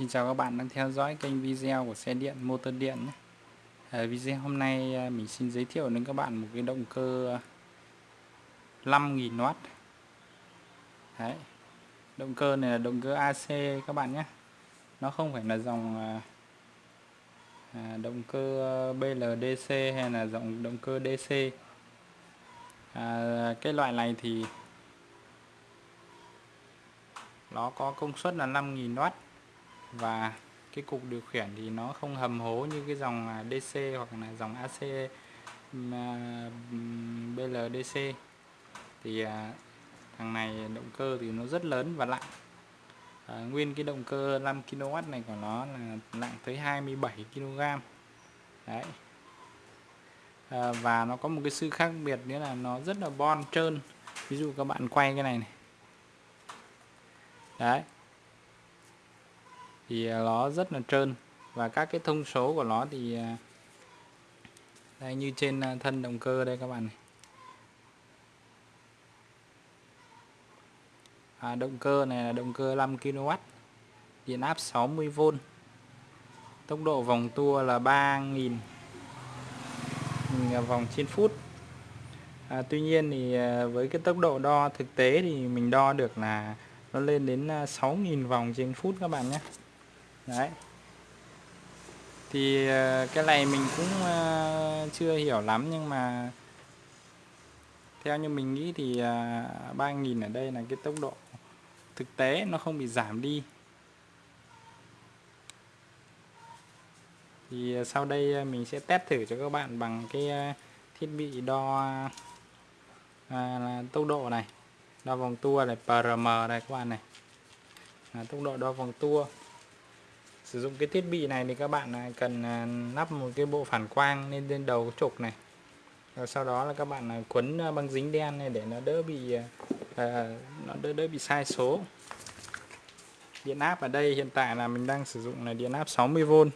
Xin chào các bạn đang theo dõi kênh video của xe điện motor điện nhé. À, video hôm nay ờ, mình xin giới thiệu đến các bạn một cái động cơ ờ, 5000W Đấy. Động cơ này là động cơ AC các bạn nhé Nó không phải là dòng à, động cơ BLDC hay là dòng động cơ DC à, Cái loại này thì nó có công suất là 5000W và cái cục điều khiển thì nó không hầm hố như cái dòng à, DC hoặc là dòng AC à, BLDC thì à, thằng này động cơ thì nó rất lớn và nặng à, nguyên cái động cơ 5 kW này của nó là nặng tới 27 kg đấy. À, và nó có một cái sự khác biệt nữa là nó rất là bon trơn. Ví dụ các bạn quay cái này này. Đấy thì à, nó rất là trơn. Và các cái thông số của nó thì à, đây như trên à, thân động cơ đây các bạn này. À, động cơ này là động cơ 5 kW điện áp 60V tốc độ vòng tua là 3.000 vòng trên phút. À, Tuy nhiên thì với cái tốc độ đo thực tế thì mình đo được là nó lên đến 6.000 vòng trên phút các bạn nhé đấy. Thì ờ, cái này mình cũng ờ, chưa hiểu lắm nhưng mà theo như mình nghĩ thì ờ, 3.000 ở đây là cái tốc độ thực tế nó không bị giảm đi. Thì sau đây mình sẽ test thử cho các bạn bằng cái thiết bị đo à, tốc độ này. Đo vòng tua này PRM này các bạn này. À, tốc độ đo vòng tua sử dụng cái thiết bị này thì các bạn à, cần à, lắp một cái bộ phản quang lên trên đầu trục này. Rồi sau đó là các bạn à, quấn băng dính đen này để nó đỡ bị à, nó đỡ đỡ bị sai số. Điện áp ở đây hiện tại là mình đang sử dụng là điện áp 60V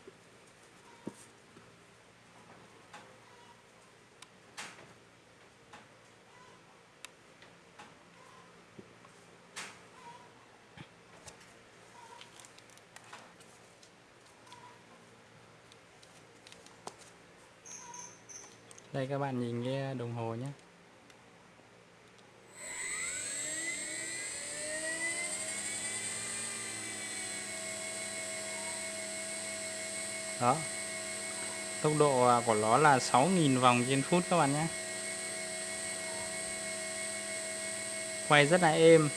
đây, các bạn nhìn cái đồng hồ nhé. Đó. Tốc độ à, của nó là 6.000 vòng trên phút các bạn nhé. Quay rất là êm.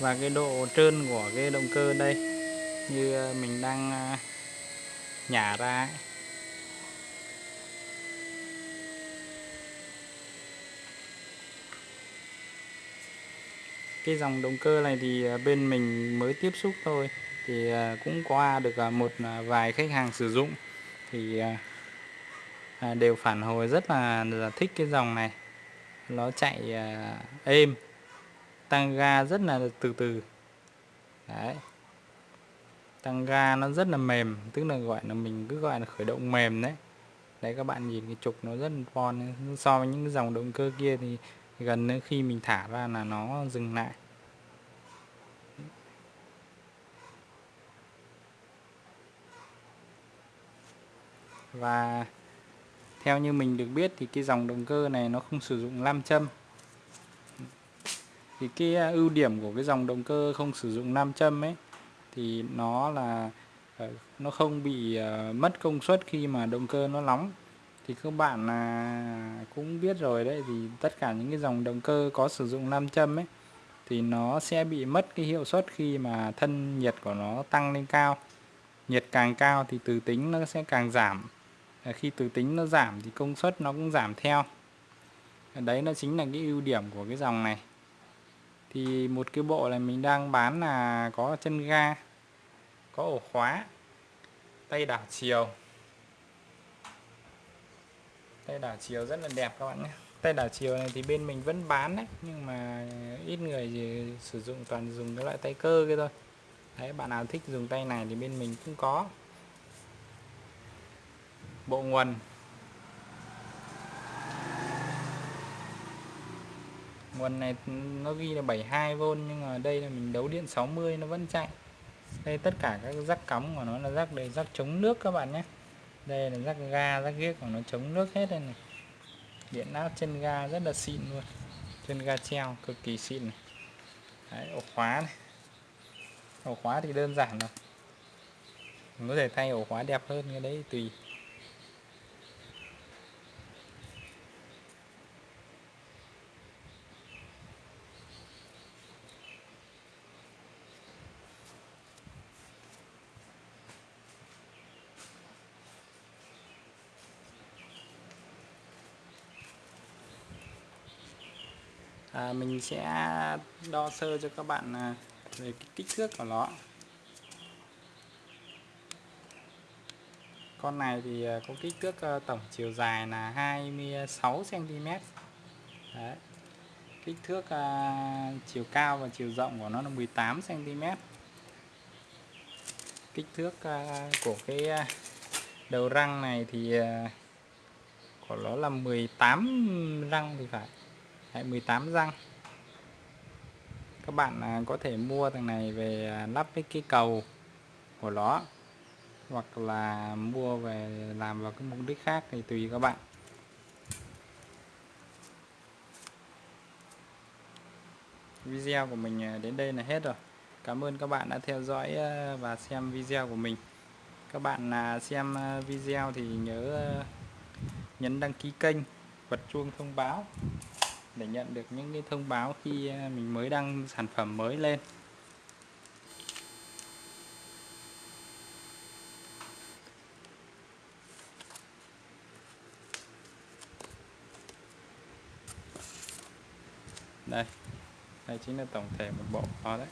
Và cái độ trơn của cái động cơ đây, như à, mình đang à, nhả ra ấy. Cái dòng động cơ này thì à, bên mình mới tiếp xúc thôi. Thì à, cũng qua được à, một vài khách hàng sử dụng thì đều phản hồi rất là, là thích cái dòng này. Nó chạy êm tăng ga rất là từ từ. Đấy. Tăng ga nó rất là mềm tức là gọi là mình cứ gọi là khởi động mềm đấy. Đấy các bạn nhìn cái trục nó rất là bon so với những dòng động cơ kia thì gần nữa khi mình thả ra là nó dừng lại. Và theo như mình được biết thì cái dòng động cơ này nó không sử dụng nam châm. Thì cái à, ưu điểm của cái dòng động cơ không sử dụng nam châm ấy, thì nó là ờ, nó không bị ờ, mất công suất khi mà động cơ nó nóng thì các bạn là cũng biết rồi đấy, thì tất cả những cái dòng động cơ có sử dụng nam châm ấy, thì nó sẽ bị mất cái hiệu suất khi mà thân nhiệt của nó tăng lên cao. Nhiệt càng cao thì từ tính nó sẽ càng giảm. Khi từ tính nó giảm thì công suất nó cũng giảm theo. Đấy, nó chính là cái ưu điểm của cái dòng này. Thì một cái bộ này mình đang bán là có chân ga, có ổ khóa, tay đảo chiều tay đảo chiều rất là đẹp các bạn nhé. Tay đảo chiều này thì bên mình vẫn bán đấy, nhưng mà ít người thì sử dụng toàn dùng cái loại tay cơ kia thôi. Đấy, bạn nào thích dùng tay này thì bên mình cũng có. Bộ nguồn nguồn này nó ghi là 72V nhưng mà đây là mình đấu điện 60 nó vẫn chạy. Đây tất cả các rắc cắm của nó là rắc để rắc chống nước các bạn nhé đây là rắc ga rắc ghiếc của nó chống nước hết đây này. Điện áp chân ga rất là xịn luôn. Chân ga treo cực kỳ xịn này. Đấy, ổ khóa này. Ổ khóa thì đơn giản rồi mình có thể thay ổ khóa đẹp hơn cái đấy tùy. À, mình sẽ đo sơ cho các bạn à, về cái kích thước của nó. Con này thì à, có kích thước à, tổng chiều dài là 26 cm Đấy. kích thước uh, chiều cao và chiều rộng của nó là 18 cm kích thước uh, của cái đầu răng này thì uh, của nó là 18 răng thì phải. Đấy, 18 răng. Các bạn à, có thể mua thằng này về à, lắp với cái cầu của nó hoặc là mua về làm vào cái mục đích khác thì tùy các bạn. Video của mình à, đến đây là hết rồi. Cảm ơn các bạn đã theo dõi và xem video của mình. Các bạn xem video thì nhớ nhấn đăng ký kênh bật chuông thông báo để nhận được những cái thông báo khi à, mình mới đăng sản phẩm mới lên. Đây đây chính là tổng thể một bộ đó đấy.